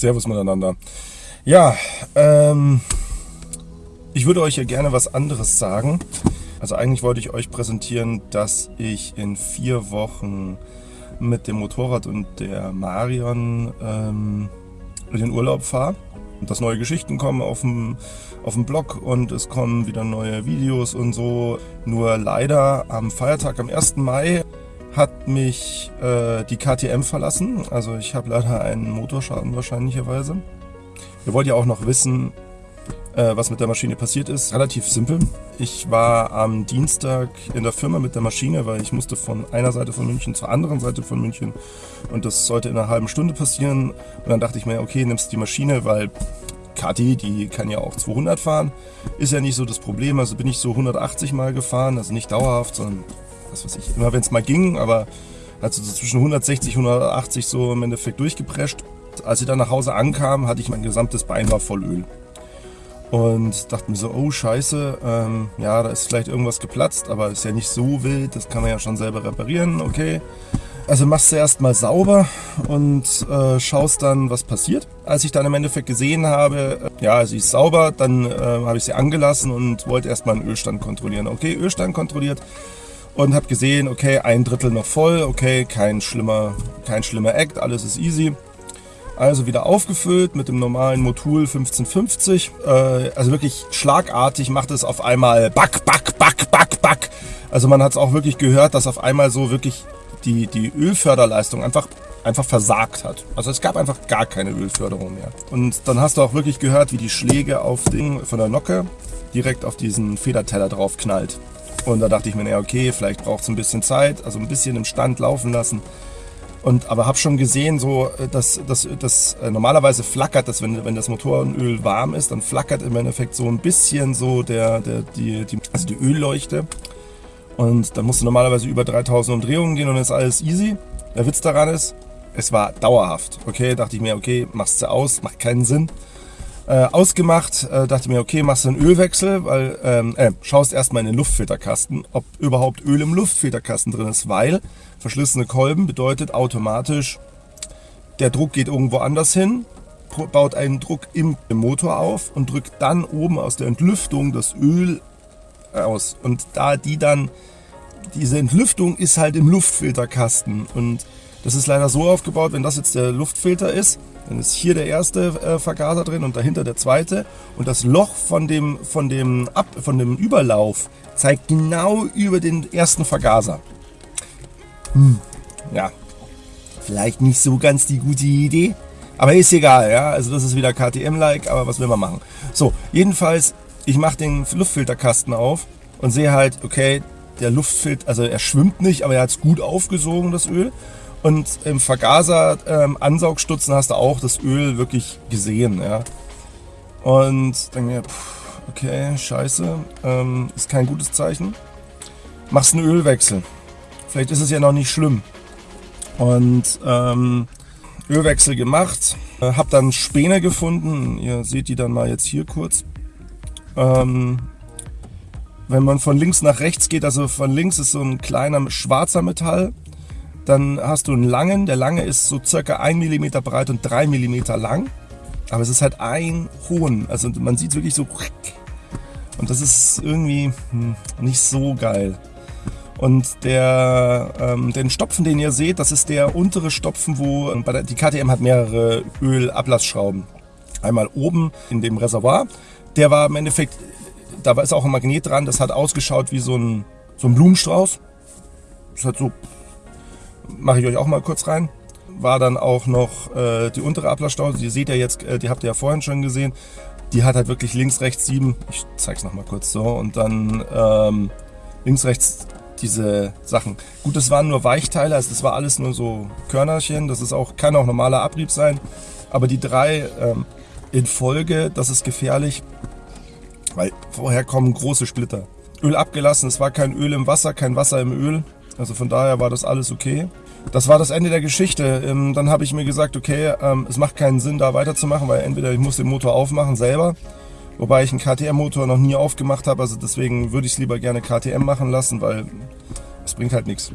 Servus miteinander. Ja, ähm, ich würde euch ja gerne was anderes sagen. Also eigentlich wollte ich euch präsentieren, dass ich in vier Wochen mit dem Motorrad und der Marion ähm, in den Urlaub fahre. Und dass neue Geschichten kommen auf dem, auf dem Blog und es kommen wieder neue Videos und so. Nur leider am Feiertag, am 1. Mai, hat mich äh, die KTM verlassen. Also ich habe leider einen Motorschaden wahrscheinlicherweise. Ihr wollt ja auch noch wissen, äh, was mit der Maschine passiert ist. Relativ simpel. Ich war am Dienstag in der Firma mit der Maschine, weil ich musste von einer Seite von München zur anderen Seite von München und das sollte in einer halben Stunde passieren. Und dann dachte ich mir, okay, nimmst die Maschine, weil Kati, die kann ja auch 200 fahren. Ist ja nicht so das Problem. Also bin ich so 180 Mal gefahren, also nicht dauerhaft, sondern was weiß ich, immer wenn es mal ging, aber also so zwischen 160 und 180 so im Endeffekt durchgeprescht. Als ich dann nach Hause ankam, hatte ich mein gesamtes Bein war voll Öl. Und dachte mir so, oh scheiße, ähm, ja, da ist vielleicht irgendwas geplatzt, aber ist ja nicht so wild, das kann man ja schon selber reparieren, okay. Also machst du erstmal sauber und äh, schaust dann, was passiert. Als ich dann im Endeffekt gesehen habe, äh, ja, sie ist sauber, dann äh, habe ich sie angelassen und wollte erstmal einen Ölstand kontrollieren. Okay, Ölstand kontrolliert und habe gesehen, okay, ein Drittel noch voll, okay, kein schlimmer, kein schlimmer Act, alles ist easy. Also wieder aufgefüllt mit dem normalen Motul 1550. Äh, also wirklich schlagartig macht es auf einmal back, back, back, back, back. Also man hat es auch wirklich gehört, dass auf einmal so wirklich die, die Ölförderleistung einfach, einfach versagt hat. Also es gab einfach gar keine Ölförderung mehr. Und dann hast du auch wirklich gehört, wie die Schläge auf den, von der Nocke direkt auf diesen Federteller drauf knallt. Und da dachte ich mir, naja, okay, vielleicht braucht es ein bisschen Zeit, also ein bisschen im Stand laufen lassen. Und, aber habe schon gesehen, so, äh, dass, dass, dass äh, normalerweise flackert das, wenn, wenn das Motorenöl warm ist, dann flackert im Endeffekt so ein bisschen so der, der, die, die, also die Ölleuchte. Und dann musst du normalerweise über 3000 Umdrehungen gehen und dann ist alles easy. Der Witz daran ist, es war dauerhaft. Okay, dachte ich mir, okay, machst du aus, macht keinen Sinn. Äh, ausgemacht, äh, dachte mir, okay, machst du einen Ölwechsel, weil ähm, äh, schaust erstmal in den Luftfilterkasten, ob überhaupt Öl im Luftfilterkasten drin ist, weil verschlissene Kolben bedeutet automatisch, der Druck geht irgendwo anders hin, baut einen Druck im Motor auf und drückt dann oben aus der Entlüftung das Öl aus. Und da die dann, diese Entlüftung ist halt im Luftfilterkasten und das ist leider so aufgebaut, wenn das jetzt der Luftfilter ist, dann ist hier der erste äh, Vergaser drin und dahinter der zweite. Und das Loch von dem, von, dem Ab, von dem Überlauf zeigt genau über den ersten Vergaser. Hm, ja, vielleicht nicht so ganz die gute Idee. Aber ist egal, ja. Also das ist wieder KTM-like, aber was will man machen? So, jedenfalls, ich mache den Luftfilterkasten auf und sehe halt, okay, der Luftfilter, also er schwimmt nicht, aber er hat es gut aufgesogen, das Öl. Und im Vergaser ähm, hast du auch das Öl wirklich gesehen. Ja. Und dann mir, okay, scheiße, ähm, ist kein gutes Zeichen. Machst einen Ölwechsel. Vielleicht ist es ja noch nicht schlimm. Und ähm, Ölwechsel gemacht, äh, hab dann Späne gefunden. Ihr seht die dann mal jetzt hier kurz. Ähm, wenn man von links nach rechts geht, also von links ist so ein kleiner schwarzer Metall dann hast du einen langen, der lange ist so circa 1 mm breit und 3 mm lang. Aber es ist halt ein hohen, also man sieht wirklich so. Und das ist irgendwie hm, nicht so geil. Und der, ähm, den Stopfen, den ihr seht, das ist der untere Stopfen, wo bei der, die KTM hat mehrere Ölablassschrauben. Einmal oben in dem Reservoir. Der war im Endeffekt, da ist auch ein Magnet dran, das hat ausgeschaut wie so ein, so ein Blumenstrauß. Das hat so mache ich euch auch mal kurz rein. War dann auch noch äh, die untere Ablassstause, die seht ihr jetzt, äh, die habt ihr ja vorhin schon gesehen. Die hat halt wirklich links, rechts sieben. Ich zeige es nochmal kurz so. Und dann ähm, links, rechts diese Sachen. Gut, das waren nur Weichteile, also das war alles nur so Körnerchen. Das ist auch, kann auch normaler Abrieb sein. Aber die drei ähm, in Folge, das ist gefährlich, weil vorher kommen große Splitter. Öl abgelassen, es war kein Öl im Wasser, kein Wasser im Öl. Also von daher war das alles okay. Das war das Ende der Geschichte. Ähm, dann habe ich mir gesagt, okay, ähm, es macht keinen Sinn, da weiterzumachen, weil entweder ich muss den Motor aufmachen selber, wobei ich einen KTM-Motor noch nie aufgemacht habe. Also deswegen würde ich es lieber gerne KTM machen lassen, weil es bringt halt nichts.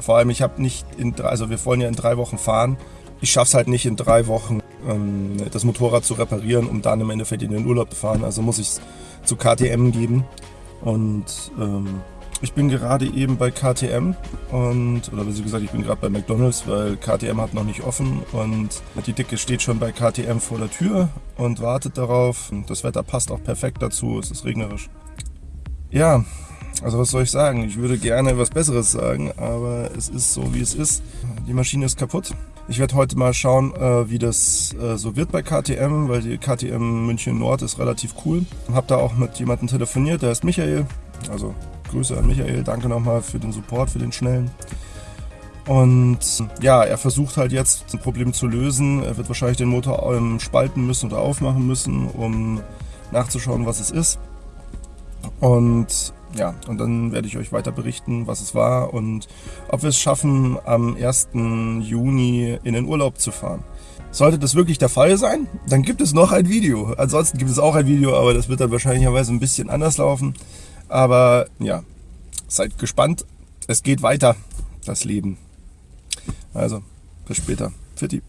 Vor allem, ich habe nicht in drei, also wir wollen ja in drei Wochen fahren. Ich schaffe es halt nicht in drei Wochen ähm, das Motorrad zu reparieren, um dann im Endeffekt in den Urlaub zu fahren. Also muss ich es zu KTM geben. Und ähm, ich bin gerade eben bei KTM und, oder wie gesagt, ich bin gerade bei McDonalds, weil KTM hat noch nicht offen und die Dicke steht schon bei KTM vor der Tür und wartet darauf. Das Wetter passt auch perfekt dazu, es ist regnerisch. Ja, also was soll ich sagen? Ich würde gerne was Besseres sagen, aber es ist so, wie es ist. Die Maschine ist kaputt. Ich werde heute mal schauen, äh, wie das äh, so wird bei KTM, weil die KTM München Nord ist relativ cool. Habe da auch mit jemandem telefoniert, der heißt Michael. Also Grüße an Michael, danke nochmal für den Support, für den schnellen. Und ja, er versucht halt jetzt ein Problem zu lösen. Er wird wahrscheinlich den Motor ähm, spalten müssen oder aufmachen müssen, um nachzuschauen, was es ist. Und ja, und dann werde ich euch weiter berichten, was es war und ob wir es schaffen, am 1. Juni in den Urlaub zu fahren. Sollte das wirklich der Fall sein, dann gibt es noch ein Video. Ansonsten gibt es auch ein Video, aber das wird dann wahrscheinlicherweise ein bisschen anders laufen. Aber ja, seid gespannt. Es geht weiter, das Leben. Also, bis später. Fitti.